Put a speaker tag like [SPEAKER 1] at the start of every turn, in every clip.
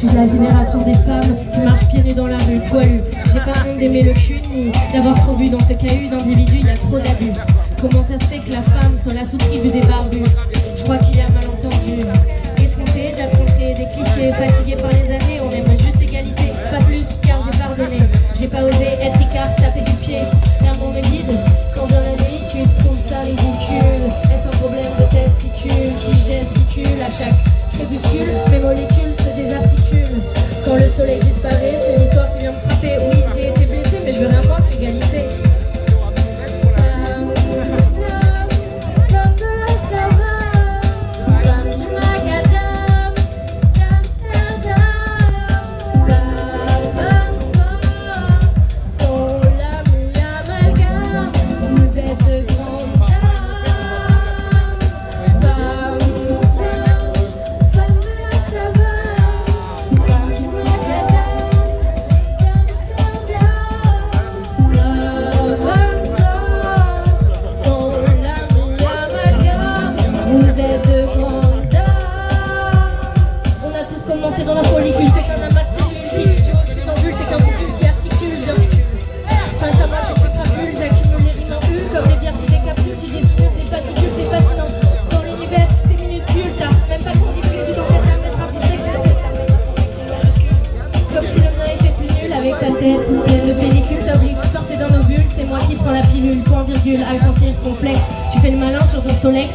[SPEAKER 1] Je suis de la génération des femmes qui marchent pieds nus dans la rue, poilu. J'ai pas honte d'aimer le cul ni d'avoir trop bu dans ce cahu d'individus, il y a trop d'abus. Comment ça se fait que la femme soit la sous-tribu des barbus Je crois qu'il y a malentendu. Escompté, j'affronterai des clichés, fatigué par les années, on aimerait juste égalité, pas plus car j'ai pardonné. J'ai pas osé être ricard, taper du pied, l'amour me guide. Quand dans la nuit tu trouves ça ridicule, est un problème de testicules qui gesticule à chaque crépuscule, mes molécules le soleil disparaît, avec ta tête pleine de pellicules T'obliges, vous sortez dans nos bulles, c'est moi qui prends la pilule Point virgule, accent circonflexe, tu fais le malin sur ton solex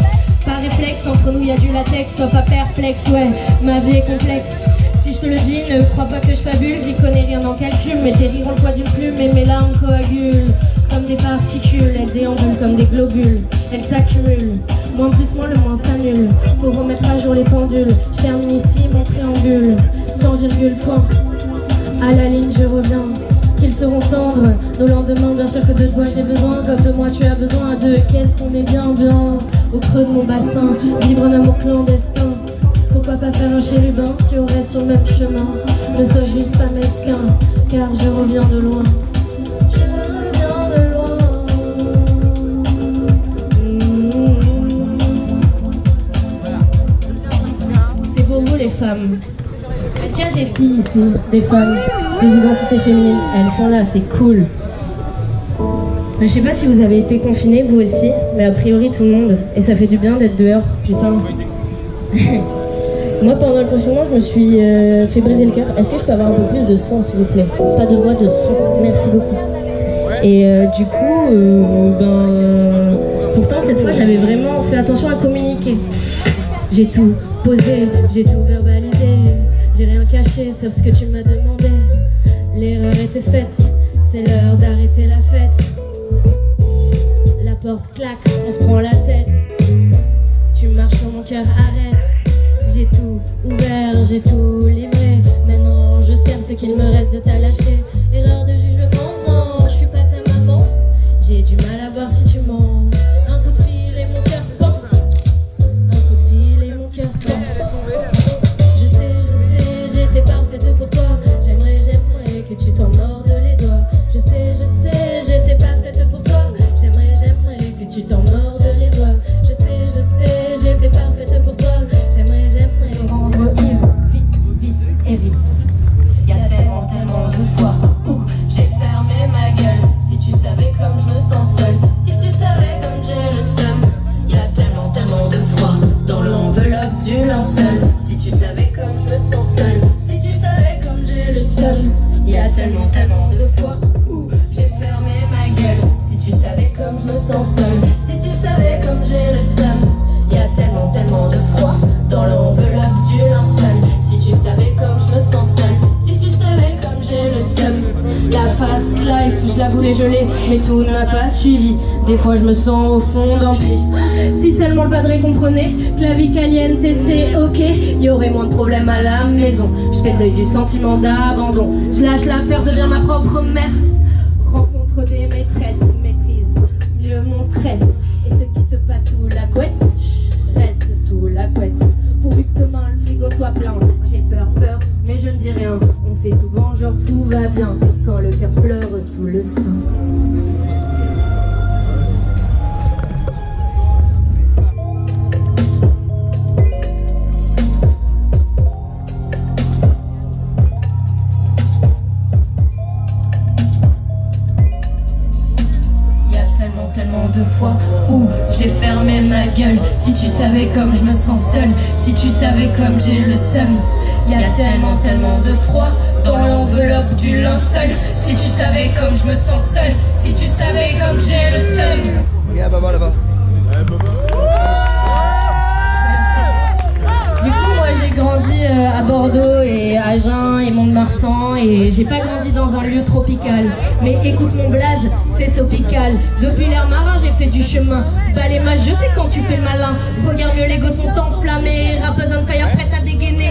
[SPEAKER 1] par réflexe, entre nous y a du latex, sois pas perplexe, ouais, ma vie est complexe. Si je te le dis, ne crois pas que je fabule, j'y connais rien en calcul, mais tes rires ont le poids d'une plume et mes larmes coagulent. Comme des particules, elles déambulent comme des globules, elles s'accumulent. Moins plus moins, le moins s'annule. Faut remettre à jour les pendules, je termine ici mon préambule. Sans virgule, point. À la ligne, je reviens. Qu'ils seront tendres. Nos lendemains, bien sûr que de toi j'ai besoin. Comme de moi tu as besoin de Qu'est-ce qu'on est bien bien. Au creux de mon bassin. Vivre un amour clandestin. Pourquoi pas faire un chérubin Si on reste sur le même chemin? Ne sois juste pas mesquin Car je reviens de loin. Je reviens de loin. C'est pour vous les femmes Est-ce qu'il y a des filles ici Des femmes Des identités féminines? Elles sont là, c'est cool je sais pas si vous avez été confinés, vous aussi, mais a priori tout le monde. Et ça fait du bien d'être dehors, putain. Moi, pendant le confinement, je me suis euh, fait briser le cœur. Est-ce que je peux avoir un peu plus de son, s'il vous plaît? Pas de voix, de son. Merci beaucoup. Et euh, du coup, euh, ben, pourtant, cette fois, j'avais vraiment fait attention à communiquer. J'ai tout posé, j'ai tout verbalisé. J'ai rien caché, sauf ce que tu m'as demandé. L'erreur était faite, c'est l'heure d'arrêter la fête. La porte claque, on se prend la tête. Mais tout n'a pas suivi. Des fois, je me sens au fond d'un puits. Si seulement le padré comprenait que la vie caliente, c'est ok, y aurait moins de problèmes à la maison. Je fais le du sentiment d'abandon. Je lâche l'affaire, deviens ma propre mère. tout va bien quand le cœur pleure sous le sein.
[SPEAKER 2] tellement tellement de fois où j'ai fermé ma gueule Si tu savais comme je me sens seule Si tu savais comme j'ai le seum Il y a tellement tellement de froid dans l'enveloppe du linceul. Si tu savais comme je me sens seule, si tu savais comme j'ai le seum.
[SPEAKER 3] Regarde, Baba là-bas.
[SPEAKER 4] Du coup, moi j'ai grandi euh, à Bordeaux et à Agen et Mont-de-Marsan et j'ai pas grandi dans un lieu tropical. Mais écoute mon blaze, c'est tropical. Depuis l'air marin, j'ai fait du chemin. Bah les je sais quand tu fais le malin. Regarde mieux, les gosses sont enflammés. Rappeuse on fire, prête à dégainer.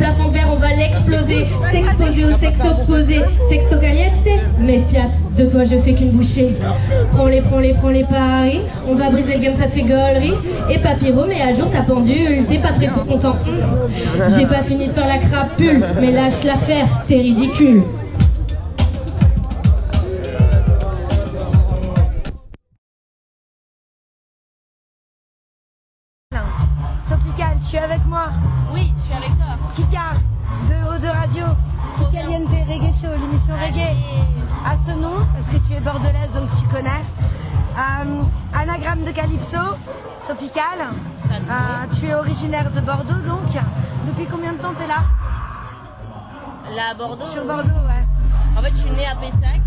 [SPEAKER 4] Plafond vert, on va l'exploser. S'exposer au sexe opposé. Sexto caliente, mais fiat, de toi je fais qu'une bouchée. Prends-les, prends-les, prends-les paris. On va briser le game, ça te fait gaulerie. Et papyro, mais à jour ta pendule. T'es pas très pour content. Hum. J'ai pas fini de faire la crapule, mais lâche l'affaire, t'es ridicule.
[SPEAKER 5] Tu es avec moi
[SPEAKER 1] je suis avec toi.
[SPEAKER 5] Kika, de Haut de Radio, Kikaliente Reggae Show, l'émission Reggae. À ce nom, parce que tu es bordelaise donc tu connais. Euh, anagramme de Calypso, Sopical. Euh, tu es originaire de Bordeaux donc. Depuis combien de temps tu es là?
[SPEAKER 1] Là à Bordeaux.
[SPEAKER 5] Sur Bordeaux, ouais.
[SPEAKER 1] En fait, je suis née à Pessac.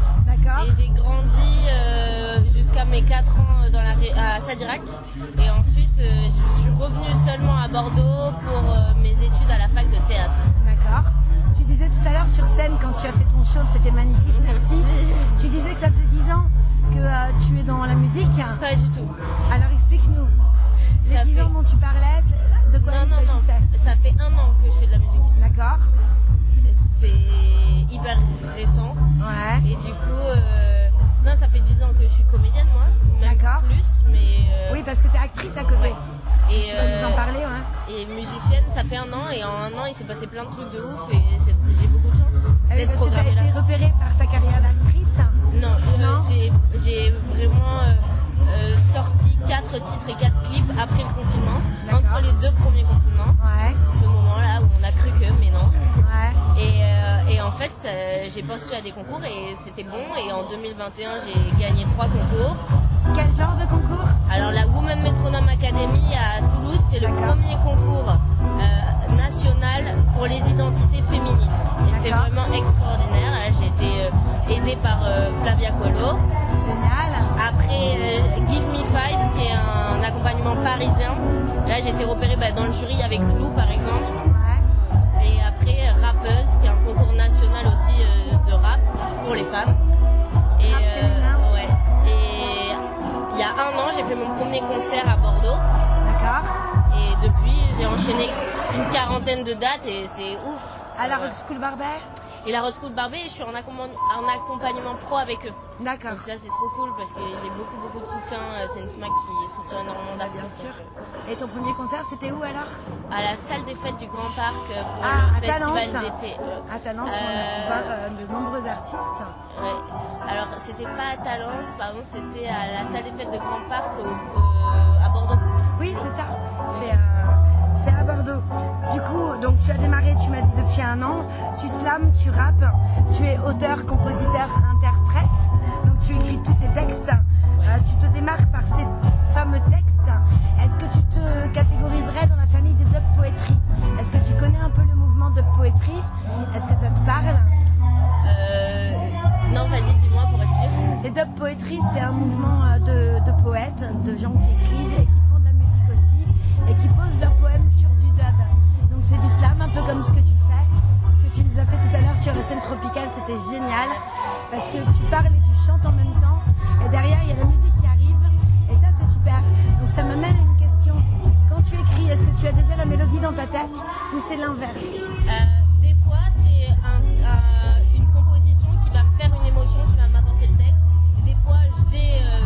[SPEAKER 1] Et j'ai grandi euh, jusqu'à mes 4 ans dans la, à Sadirac. Et ensuite, euh, je suis revenue seulement à Bordeaux pour euh, mes études à la fac de théâtre.
[SPEAKER 5] D'accord. Tu disais tout à l'heure sur scène quand tu as fait ton show, c'était magnifique, merci. Tu disais que ça faisait 10 ans que euh, tu es dans la musique.
[SPEAKER 1] Pas du tout.
[SPEAKER 5] Alors explique-nous. Les
[SPEAKER 1] Ça
[SPEAKER 5] 10
[SPEAKER 1] fait-
[SPEAKER 5] ans dont tu parlais, de quoi
[SPEAKER 1] Non,
[SPEAKER 5] il
[SPEAKER 1] non, non. Ça fait un an que je fais de la musique.
[SPEAKER 5] D'accord.
[SPEAKER 1] C'est hyper récent.
[SPEAKER 5] Ouais.
[SPEAKER 1] Et du coup,
[SPEAKER 5] parce que tu es actrice à côté.
[SPEAKER 1] Et,
[SPEAKER 5] Tu vas nous en
[SPEAKER 1] euh,
[SPEAKER 5] parler, ouais.
[SPEAKER 1] Et musicienne, ça fait un an et en un an il s'est passé plein de trucs de ouf et j'ai beaucoup de chance
[SPEAKER 5] Ah
[SPEAKER 1] d'être
[SPEAKER 5] que tu as été repérée par ta carrière d'actrice.
[SPEAKER 1] Non, euh,
[SPEAKER 5] Non.
[SPEAKER 1] j'ai vraiment euh, sorti 4 titres et 4 clips après le confinement, entre les deux premiers confinements.
[SPEAKER 5] Ouais,
[SPEAKER 1] Ce moment-là où on a cru que, mais non.
[SPEAKER 5] ouais.
[SPEAKER 1] Et, euh, et en fait, j'ai postulé à des concours et c'était bon. Et en 2021, j'ai gagné 3 concours.
[SPEAKER 5] Quel genre de concours
[SPEAKER 1] Alors la Women Metronome Academy à Toulouse, c'est le premier concours euh, national pour les identités féminines. Et c'est vraiment extraordinaire. Là, J'ai été euh, aidée par euh, Flavia Colo.
[SPEAKER 5] Génial.
[SPEAKER 1] Après Give Me Five, qui est un accompagnement parisien. Là, j'ai été repérée bah, dans le jury avec Lou, par exemple. J'ai fait mon premier concert à Bordeaux.
[SPEAKER 5] D'accord.
[SPEAKER 1] Et depuis, j'ai enchaîné une quarantaine de dates et c'est ouf.
[SPEAKER 5] À la. Rock School Barbet
[SPEAKER 1] Et la Road School Barbet, je suis en, accompagn- en accompagnement pro avec eux.
[SPEAKER 5] D'accord.
[SPEAKER 1] Donc ça, c'est trop cool parce que j'ai beaucoup, beaucoup de soutien. Euh, C'est une SMAC qui soutient énormément
[SPEAKER 5] Bah, bien
[SPEAKER 1] d'artistes.
[SPEAKER 5] sûr. Et ton premier concert, c'était où alors
[SPEAKER 1] À la salle des fêtes du Grand Parc euh, pour
[SPEAKER 5] Ah,
[SPEAKER 1] le
[SPEAKER 5] à
[SPEAKER 1] festival d'été. Euh,
[SPEAKER 5] À Talence, on a pu voir euh, de nombreux artistes.
[SPEAKER 1] Ouais. C'était pas à Talence, pardon, c'était à la salle des fêtes de Grand Parc euh, à Bordeaux.
[SPEAKER 5] Oui, c'est ça. C'est euh, c'est à Bordeaux. Du coup, donc tu as démarré, tu m'as dit depuis un an. Tu slams, tu rappes, tu es auteur, compositeur, interprète. Donc tu écris tous tes textes. Euh, tu te démarques par ces fameux textes. Est-ce que tu te catégoriserais dans la famille des dub poetry Est-ce que tu connais un peu le mouvement dub poetry Est-ce que ça te parle?
[SPEAKER 1] Non, vas-y, dis-moi pour être sûr.
[SPEAKER 5] Les dub poetry, c'est un mouvement euh, de, de poètes, de gens qui écrivent et qui font de la musique aussi et qui posent leurs poèmes sur du dub. Donc c'est du slam, un peu comme ce que tu fais. Ce que tu nous as fait tout à l'heure sur la scène tropicale, c'était génial parce que tu parles et tu chantes en même temps et derrière il y a la musique qui arrive et ça c'est super. Donc ça m'amène à une question. Quand tu écris, est-ce que tu as déjà la mélodie dans ta tête ou c'est l'inverse?
[SPEAKER 1] Euh, des fois, c'est un- un- émotion, qui va m'apporter le texte. Des fois, j'ai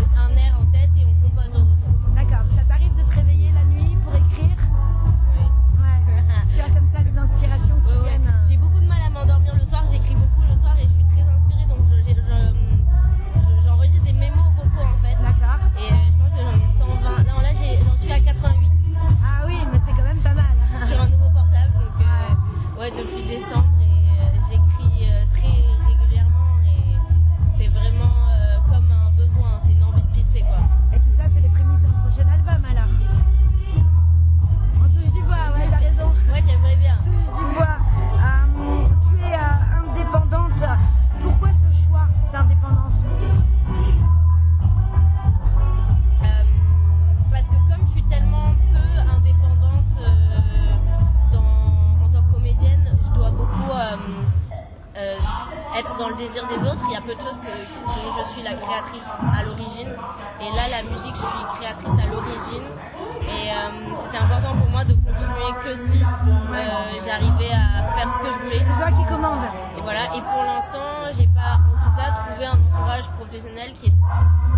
[SPEAKER 1] ce que je voulais.
[SPEAKER 5] C'est toi qui commandes.
[SPEAKER 1] Et voilà. Et pour l'instant, j'ai pas, en tout cas, trouvé un entourage professionnel qui est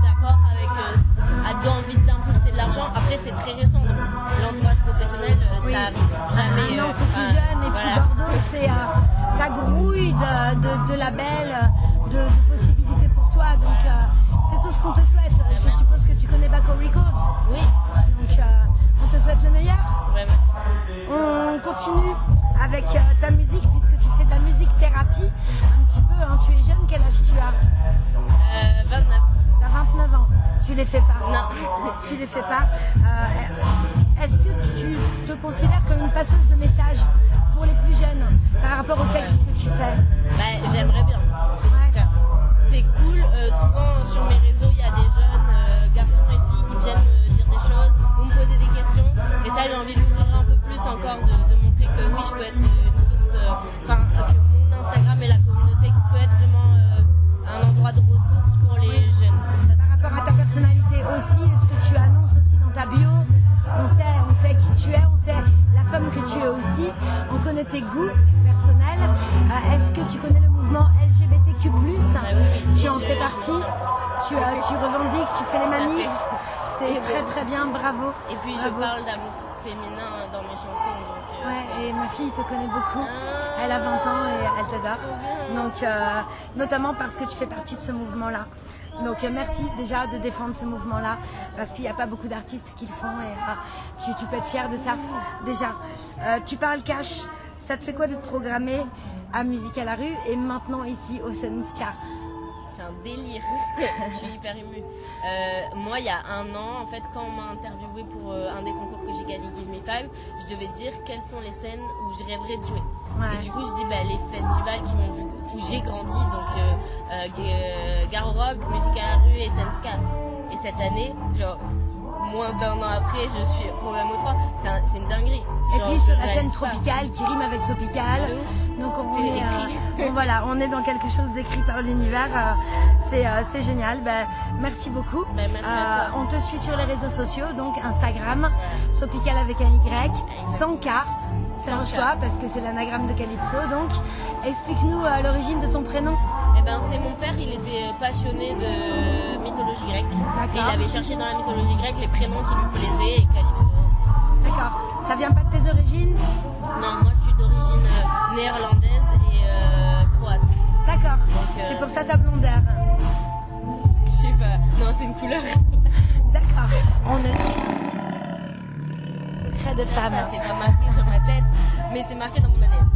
[SPEAKER 1] d'accord avec, euh, a envie d'impulser de l'argent. Après, c'est très récent. L'entourage professionnel, euh,
[SPEAKER 5] Oui.
[SPEAKER 1] ça arrive jamais.
[SPEAKER 5] non,
[SPEAKER 1] euh,
[SPEAKER 5] c'est tout jeune et puis. Bordeaux, c'est euh, ça grouille de, de, de labels, de, de possibilités pour toi. Donc c'est tout ce qu'on te souhaite. Je suppose que tu connais Baco Records.
[SPEAKER 1] Oui,
[SPEAKER 5] Donc euh, on te souhaite le meilleur.
[SPEAKER 1] vraiment.
[SPEAKER 5] On continue avec euh, ta musique puisque tu fais de la musique thérapie. Un petit peu, hein, tu es jeune, quel âge tu as
[SPEAKER 1] Euh, 29.
[SPEAKER 5] T'as 29 ans. Tu les fais pas.
[SPEAKER 1] Non.
[SPEAKER 5] Tu les fais pas. Euh, Est-ce que tu te considères comme une passeuse de messages pour les plus jeunes par rapport au texte que tu fais
[SPEAKER 1] Bah, j'aimerais bien. C'est cool. Euh, souvent sur mes réseaux, il y a des jeunes euh, garçons et filles qui viennent me dire des choses ou me poser des questions. Et ça, j'ai envie peu plus encore, de, de montrer que oui, je peux être une source. euh, Enfin, que mon Instagram et la communauté peut être vraiment euh, un endroit de ressources pour les jeunes. Ça,
[SPEAKER 5] Par rapport à ta personnalité aussi, est-ce que tu annonces aussi dans ta bio on sait, on sait qui tu es, on sait la femme que tu es aussi, on connaît tes goûts personnels. Euh, Est-ce que tu connais le mouvement LGBTQ+,
[SPEAKER 1] oui.
[SPEAKER 5] Tu en fais partie, tu, euh, tu revendiques, tu fais les manifs? C'est très très bien, bravo.
[SPEAKER 1] Et puis je parle d'amour féminin dans mes chansons. Donc, euh,
[SPEAKER 5] Ouais, et ma fille te connaît beaucoup.
[SPEAKER 1] Ah.
[SPEAKER 5] Elle a 20 ans et elle t'adore. Donc, euh, notamment parce que tu fais partie de ce mouvement-là. Donc, euh, merci déjà de défendre ce mouvement-là parce qu'il n'y a pas beaucoup d'artistes qui le font et euh, tu, tu peux être fier de ça. Déjà, tu parles cash. Ça te fait quoi d'être programmé à Musique à la rue et maintenant ici au Sunska
[SPEAKER 1] C'est un délire. je suis hyper émue. Euh, moi, il y a un an, en fait, quand on m'a interviewé pour euh, un des concours que j'ai gagné, Give Me Five, je devais dire quelles sont les scènes où je rêverais de jouer.
[SPEAKER 5] Ouais.
[SPEAKER 1] Et du coup, je dis bah, les festivals qui m'ont vu, où j'ai grandi, donc euh, euh, Garo Rock, Musique à la rue et Senska. Et cette année, genre, moins d'un an après, je suis programme au 3. C'est un- c'est une dinguerie.
[SPEAKER 5] Et puis la scène tropicale qui rime avec Sopical. Donc on est, euh, voilà, on est dans quelque chose d'écrit par l'univers. euh, c'est euh, c'est génial. Ben, merci beaucoup.
[SPEAKER 1] Ben, merci à toi.
[SPEAKER 5] on te suit sur les réseaux sociaux, donc Instagram, Sopical avec un Y, sans K. C'est un choix parce que c'est l'anagramme de Calypso. Donc explique-nous l'origine de ton prénom.
[SPEAKER 1] Eh ben, c'est mon père, il était passionné de mythologie grecque. Et il avait cherché dans la mythologie grecque les prénoms qui lui plaisaient et Calypso.
[SPEAKER 5] D'accord. Ça vient pas de tes origines?
[SPEAKER 1] Non, moi je suis d'origine euh, néerlandaise et euh, croate.
[SPEAKER 5] D'accord.
[SPEAKER 1] euh,
[SPEAKER 5] C'est pour ça ta blondeur.
[SPEAKER 1] Je sais pas, non, c'est une couleur.
[SPEAKER 5] D'accord. On ne Secret de femme.
[SPEAKER 1] Enfin, c'est pas marqué sur ma tête, mais c'est marqué dans mon ADN.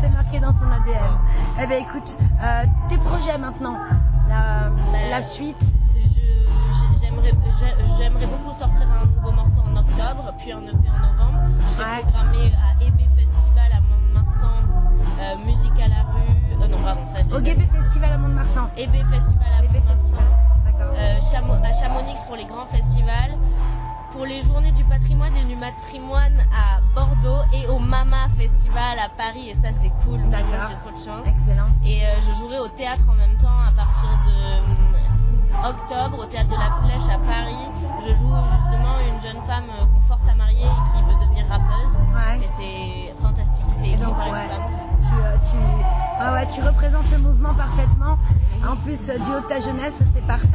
[SPEAKER 5] C'est marqué dans ton ADN. Eh bien, écoute, euh, tes projets maintenant, la,
[SPEAKER 1] Ben,
[SPEAKER 5] la suite.
[SPEAKER 1] J'aimerais j'ai- j'aimerais beaucoup sortir un nouveau morceau en octobre, puis un EP en novembre. Je serai
[SPEAKER 5] Ouais.
[SPEAKER 1] programmée à EB Festival à Mont-de-Marsan, euh, musique à la rue. Euh, non, pardon, ça
[SPEAKER 5] Au Guébé Festival à Mont-de-Marsan.
[SPEAKER 1] EB Festival à
[SPEAKER 5] Guébé
[SPEAKER 1] Mont-de-Marsan. Euh, à Chamonix pour les grands festivals, pour les journées du patrimoine et du matrimoine à Bordeaux et au Mama Festival à Paris et ça c'est cool,
[SPEAKER 5] D'accord.
[SPEAKER 1] j'ai trop de chance.
[SPEAKER 5] Excellent.
[SPEAKER 1] Et euh, je jouerai au théâtre en même temps à partir de euh, octobre au théâtre de la Flèche à Paris. Je joue justement une jeune femme euh, qu'on force à marier et qui veut devenir rappeuse.
[SPEAKER 5] Ouais.
[SPEAKER 1] Et c'est fantastique, c'est écrit par une femme.
[SPEAKER 5] tu, euh, tu, ouais, tu représentes le mouvement parfaitement. En plus, euh, du haut de ta jeunesse, c'est parfait.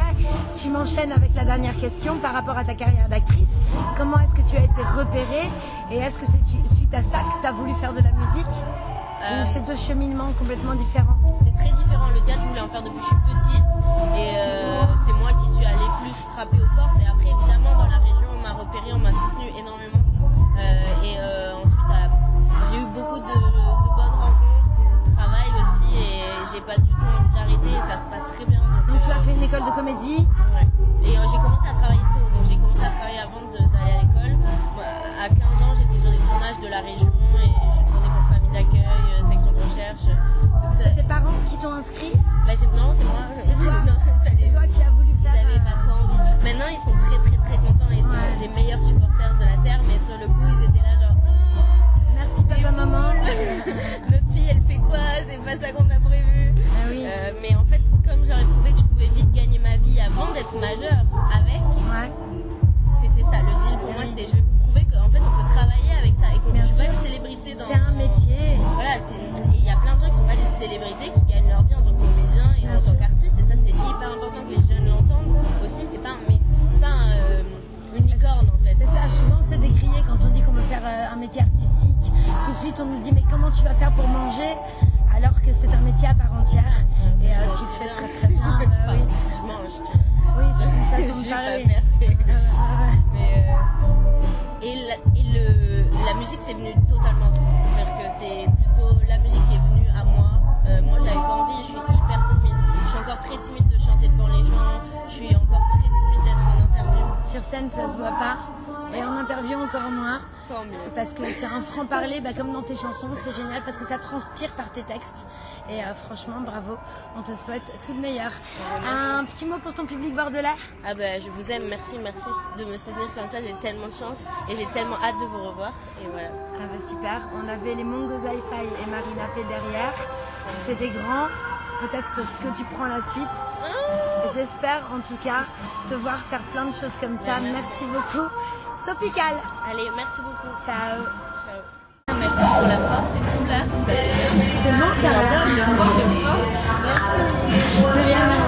[SPEAKER 5] Tu m'enchaînes avec la dernière question par rapport à ta carrière d'actrice. Comment est-ce que tu as été repérée et est-ce que c'est suite à ça que tu as voulu faire de la musique
[SPEAKER 1] Euh,
[SPEAKER 5] ou c'est deux cheminements complètement différents?
[SPEAKER 1] C'est très différent. Le théâtre, je voulais en faire depuis que je suis petite. Et euh, c'est moi qui suis allée plus frapper aux portes. Et après, évidemment, dans la région, on m'a repéré, on m'a soutenu énormément. Euh, et ensuite, j'ai eu beaucoup de, de j'ai pas du tout envie d'arrêter. Et ça se passe très bien. Donc,
[SPEAKER 5] Donc tu
[SPEAKER 1] euh,
[SPEAKER 5] as fait une école de comédie
[SPEAKER 1] Ouais. Et euh, j'ai commencé à travailler tôt, donc j'ai commencé à travailler avant d'aller à l'école. À 15 ans, j'étais sur des tournages de la région et je tournais pour famille d'accueil, euh, section de recherche. Ça-
[SPEAKER 5] Tes parents qui t'ont inscrit
[SPEAKER 1] bah, c'est- non, c'est moi.
[SPEAKER 5] C'est toi C'est qui as voulu
[SPEAKER 1] Ils
[SPEAKER 5] faire
[SPEAKER 1] avaient
[SPEAKER 5] euh,
[SPEAKER 1] pas trop envie. Maintenant, ils sont très très très contents et
[SPEAKER 5] Ouais.
[SPEAKER 1] c'est des meilleurs supporters de la Terre, mais sur le coup, ils étaient là genre.
[SPEAKER 5] Merci papa maman.
[SPEAKER 1] Notre fille elle fait quoi? C'est pas ça qu'on a d'être majeure avec,
[SPEAKER 5] Ouais.
[SPEAKER 1] c'était ça le deal pour moi. C'était je vais vous prouver qu'en fait on peut travailler avec ça et qu'on suis pas une célébrité dans.
[SPEAKER 5] C'est un métier.
[SPEAKER 1] Voilà, il y a plein de gens qui sont pas des célébrités qui gagnent leur vie en tant que comédien et
[SPEAKER 5] Bien
[SPEAKER 1] en
[SPEAKER 5] sûr.
[SPEAKER 1] tant qu'artiste et ça c'est hyper important que les jeunes l'entendent. Aussi, c'est pas un, pas un, euh, une licorne en fait.
[SPEAKER 5] C'est ça, souvent c'est décrié quand on dit qu'on veut faire euh, un métier artistique. Tout de suite on nous dit mais comment tu vas faire pour manger? Alors que c'est un métier à part entière et euh, tu le fais très très bien. Bah oui.
[SPEAKER 1] Je mange.
[SPEAKER 5] oui, c'est une façon de parler. ouais.
[SPEAKER 1] Mais, euh, et la, et le, la musique, c'est venu totalement. C'est-à-dire que c'est plutôt
[SPEAKER 5] Sur scène ça se voit pas et en interview encore moins.
[SPEAKER 1] Tant mieux.
[SPEAKER 5] Parce que sur un franc-parler, bah, comme dans tes chansons, c'est génial parce que ça transpire par tes textes. Et euh, franchement, bravo, on te souhaite tout le meilleur. Un petit mot pour ton public bordelais?
[SPEAKER 1] Ah bah, je vous aime, merci, merci de me soutenir comme ça. J'ai tellement de chance et j'ai tellement hâte de vous revoir. Et voilà.
[SPEAKER 5] Ah bah super, on avait les Mongo Hi-Fi et Marina P derrière. C'est des grands, peut-être que, que tu prends la suite. J'espère en tout cas te voir faire plein de choses comme ça. Merci. beaucoup. Sopical.
[SPEAKER 1] Allez, merci beaucoup.
[SPEAKER 5] Ciao.
[SPEAKER 1] Ciao.
[SPEAKER 6] Merci pour la force et tout là.
[SPEAKER 5] C'est bon, ça
[SPEAKER 6] J'adore, Merci. De rien, merci.